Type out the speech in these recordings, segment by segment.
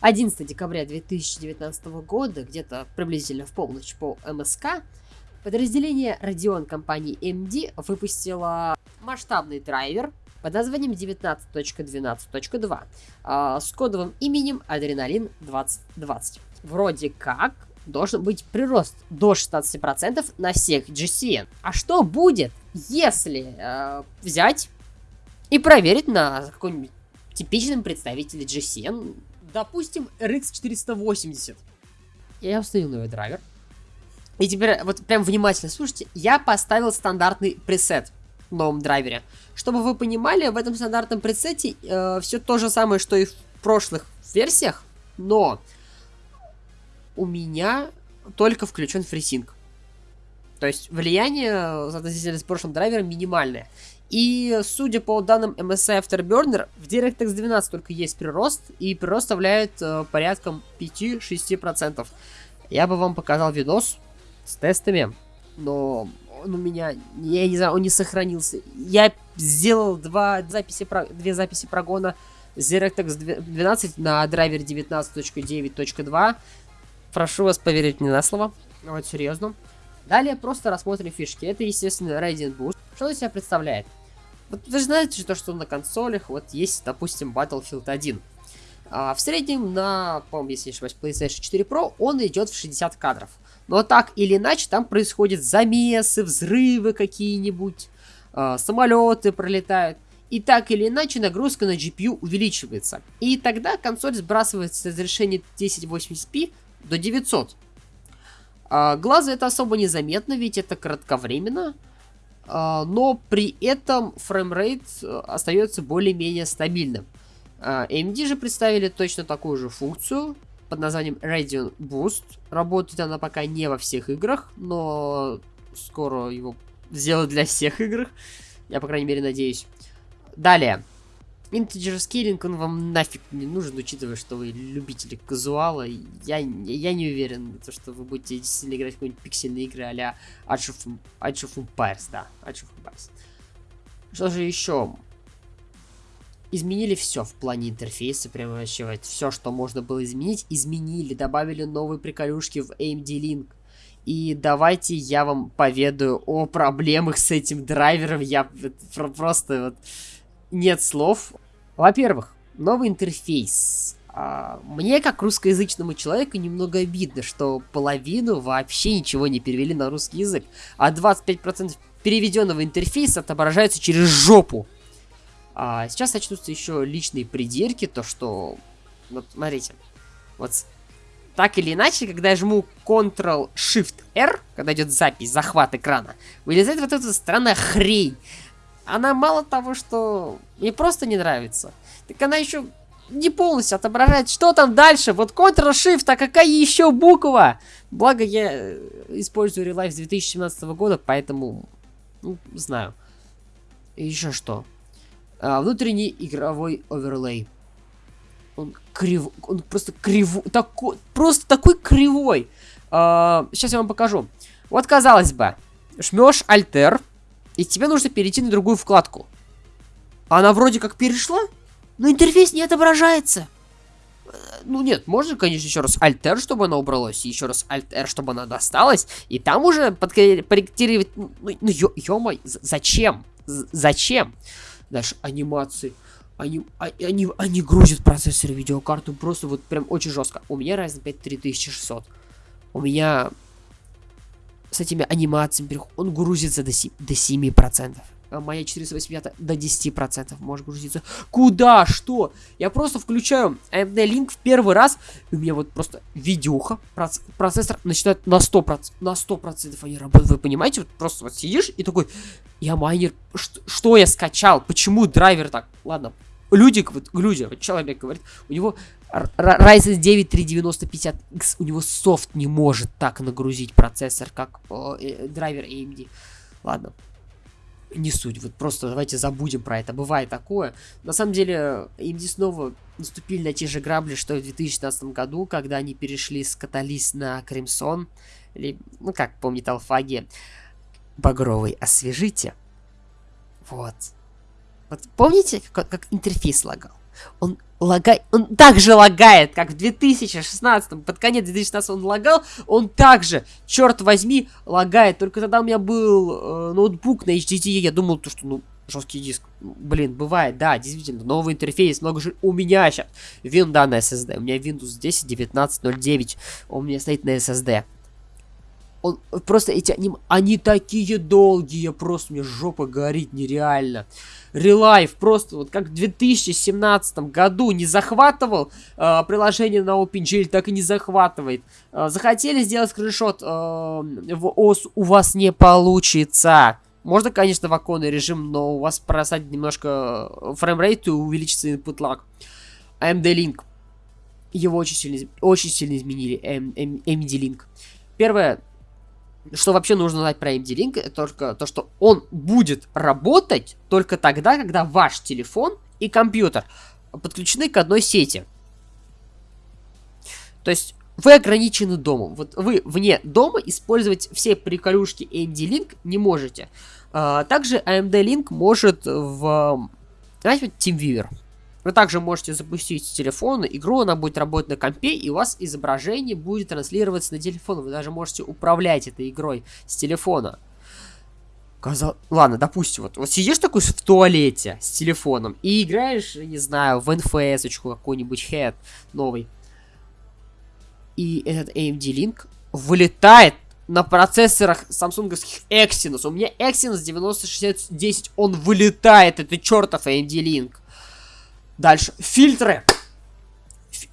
11 декабря 2019 года, где-то приблизительно в полночь по МСК, подразделение Radeon компании AMD выпустило масштабный драйвер под названием 19.12.2 э, с кодовым именем Adrenalin 2020. Вроде как должен быть прирост до 16% на всех GCN. А что будет, если э, взять и проверить на каком-нибудь типичном представителе GCN, допустим, RX 480. Я установил новый драйвер. И теперь вот прям внимательно слушайте, я поставил стандартный пресет в новом драйвере. Чтобы вы понимали, в этом стандартном пресете э, все то же самое, что и в прошлых версиях, но у меня только включен фрисинг. То есть влияние, относительно с прошлым драйвером, минимальное. И судя по данным MSI Afterburner, в DirectX 12 только есть прирост, и прирост составляет э, порядком 5-6%. Я бы вам показал видос с тестами, но он у меня, я не знаю, он не сохранился. Я сделал два записи, две записи прогона с DirectX 12 на драйвере 19.9.2. Прошу вас поверить мне на слово. Вот серьезно. Далее просто рассмотрим фишки. Это, естественно, Radiant Boost. Что из себя представляет? Вот вы же знаете то, что на консолях вот есть, допустим, Battlefield 1. А, в среднем на, по-моему, если не ошибаюсь, PlayStation 4 Pro он идет в 60 кадров. Но так или иначе там происходят замесы, взрывы какие-нибудь, а, самолеты пролетают. И так или иначе нагрузка на GPU увеличивается. И тогда консоль сбрасывается с разрешения 1080p до 900. А, глазу это особо незаметно, ведь это кратковременно. А, но при этом framerate э, остается более-менее стабильным. А, AMD же представили точно такую же функцию под названием Radeon Boost. Работает она пока не во всех играх, но скоро его сделают для всех игр. Я, по крайней мере, надеюсь. Далее. Integer scaling, он вам нафиг не нужен, учитывая, что вы любители казуала. Я, я не уверен, то, что вы будете действительно играть в какие-нибудь пиксельные игры а-ля Age of, Age of Empires, да, Age of Empires. Что же еще? Изменили все в плане интерфейса, прямо вообще все, что можно было изменить, изменили, добавили новые приколюшки в AMD Link. И давайте я вам поведаю о проблемах с этим драйвером. Я просто вот нет слов. Во-первых, новый интерфейс. А, мне, как русскоязычному человеку, немного обидно, что половину вообще ничего не перевели на русский язык, а 25% переведенного интерфейса отображается через жопу. А сейчас начнутся еще личные придирки, то что... Вот, смотрите. Вот так или иначе, когда я жму Ctrl-Shift-R, когда идет запись, захват экрана, вылезает вот эта странная хрень она мало того, что мне просто не нравится, так она еще не полностью отображает, что там дальше. Вот Ctrl-Shift, а какая еще буква? Благо я э, использую Relive с 2017 года, поэтому, ну, знаю. И еще что? А, внутренний игровой оверлей. Он крив... Он просто кривой. Такой... Просто такой кривой. А, сейчас я вам покажу. Вот, казалось бы, жмешь Альтер, и тебе нужно перейти на другую вкладку. Она вроде как перешла, но интерфейс не отображается. Э, ну нет, можно, конечно, еще раз Alt-R, чтобы она убралась, и еще раз Alt-R, чтобы она досталась, и там уже подкорректировать... Ну, ну ё-моё, зачем? Зачем? Дальше анимации. Они, а, они, они грузят процессор видеокарту просто вот прям очень жестко. У меня Ryzen 5 3600. У меня с этими анимациями, он грузится до, 7, до 7%. А моя 485 до 10% может грузиться. Куда? Что? Я просто включаю AMD Link в первый раз, и у меня вот просто видюха, процессор начинает на 100%, на 100% они работают. Вы понимаете? Вот просто вот сидишь и такой, я майнер, что, что я скачал? Почему драйвер так? Ладно, люди, вот, люди, вот человек говорит, у него Ryzen 9 390-50X, у него софт не может так нагрузить процессор, как э, драйвер AMD. Ладно, не суть, вот просто давайте забудем про это, бывает такое. На самом деле, AMD снова наступили на те же грабли, что и в 2016 году, когда они перешли с Каталист на Crimson, или, ну как помнит Алфаги, багровый освежите. Вот. Вот помните, как, как интерфейс лагал? Он лагает, он так же лагает, как в 2016, под конец 2016 он лагал, он также, черт возьми, лагает. Только тогда у меня был э, ноутбук на HDD, я думал, то, что, ну, жесткий диск. Блин, бывает, да, действительно, новый интерфейс, много же... У меня сейчас винда на SSD, у меня Windows 10 19.09, он у меня стоит на SSD. Он, просто эти аним... Они такие долгие, просто мне жопа горит нереально. ReLive просто вот как в 2017 году не захватывал э, приложение на OpenGL, так и не захватывает. Э, захотели сделать скриншот э, в ОС, у вас не получится. Можно, конечно, в оконный режим, но у вас просадит немножко э, framerate и увеличится input lag. AMD Link. Его очень сильно, очень сильно изменили. AMD Link. Первое, что вообще нужно знать про AMD Link, это только то, что он будет работать только тогда, когда ваш телефон и компьютер подключены к одной сети. То есть вы ограничены домом. Вот вы вне дома использовать все приколюшки AMD Link не можете. А, также AMD Link может в... Знаете, TeamViewer. Вы также можете запустить с телефона игру, она будет работать на компе, и у вас изображение будет транслироваться на телефон. Вы даже можете управлять этой игрой с телефона. Казал... Ладно, допустим, вот, вот сидишь такой в туалете с телефоном и играешь, не знаю, в NFS-очку какой-нибудь head новый и этот AMD Link вылетает на процессорах самсунговских Exynos. У меня Exynos 906010, он вылетает, это чертов AMD Link. Дальше, фильтры.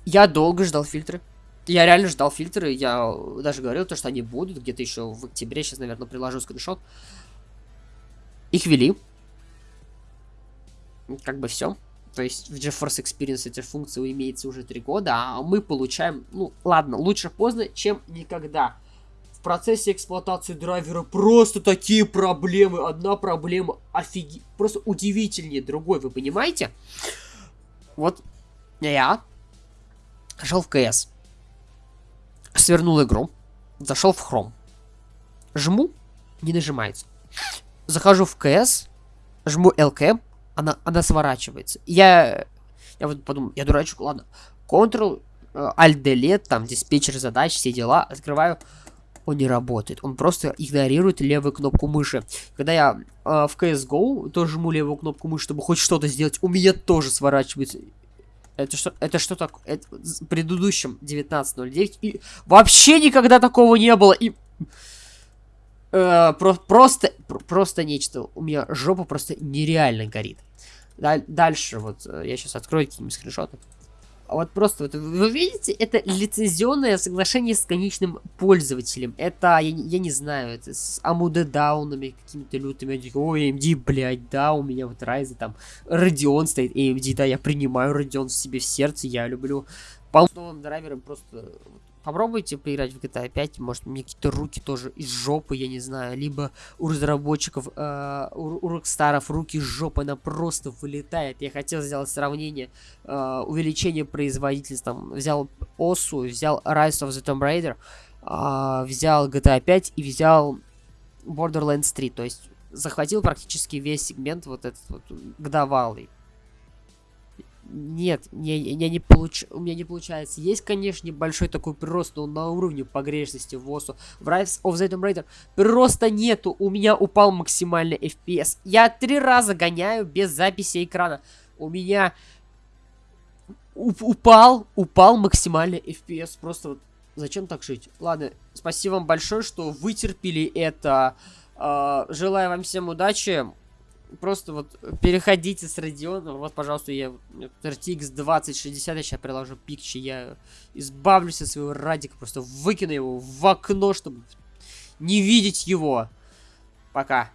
Я долго ждал фильтры. Я реально ждал фильтры, я даже говорил, то, что они будут где-то еще в октябре, сейчас, наверное, приложу скриншот. Их ввели. Как бы все. То есть в GeForce Experience эти функции имеется уже 3 года, а мы получаем, ну ладно, лучше поздно, чем никогда. В процессе эксплуатации драйвера просто такие проблемы. Одна проблема офиги... Просто удивительнее другой, вы понимаете? Вот я зашел в КС, свернул игру, зашел в Chrome, жму, не нажимается. Захожу в КС, жму LK, она, она сворачивается. Я, я вот подумал, я дурачок, ладно. Ctrl, э, Alt Delete, там диспетчер задач, все дела, открываю. Он не работает, он просто игнорирует левую кнопку мыши. Когда я э, в CSGO тоже жму левую кнопку мыши, чтобы хоть что-то сделать, у меня тоже сворачивается. Это что, это что такое? Это в предыдущем 19.09 и вообще никогда такого не было. И э, про просто, просто нечто. У меня жопа просто нереально горит. Даль дальше, вот, э, я сейчас открою какие-нибудь скриншоты. А вот просто, вот, вы видите, это лицензионное соглашение с конечным пользователем. Это, я, я не знаю, это с AMD даунами какими-то лютыми. Такой, ой, AMD, блядь, да, у меня вот Ryzen там, Radeon стоит, AMD, да, я принимаю Radeon в себе в сердце, я люблю по новым драйверам просто Попробуйте поиграть в GTA 5, может мне какие-то руки тоже из жопы, я не знаю, либо у разработчиков, э, у, у Rockstar руки из жопы, она просто вылетает. Я хотел сделать сравнение, э, увеличение производительности, там, взял OSU, взял Rise of the Tomb Raider, э, взял GTA 5 и взял Borderlands 3, то есть захватил практически весь сегмент вот этот вот годовалый. Нет, не, не, не получ... у меня не получается. Есть, конечно, небольшой такой прирост, но на уровне погрешности в ОСУ. В Rise of the Tomb Raider прироста нету. У меня упал максимальный FPS. Я три раза гоняю без записи экрана. У меня упал, упал максимальный FPS. Просто вот зачем так жить? Ладно, спасибо вам большое, что вытерпели это. Uh, желаю вам всем удачи просто вот переходите с Radeon. Вот, пожалуйста, я RTX 2060, я сейчас приложу пикчи, я избавлюсь от своего радика, просто выкину его в окно, чтобы не видеть его. Пока.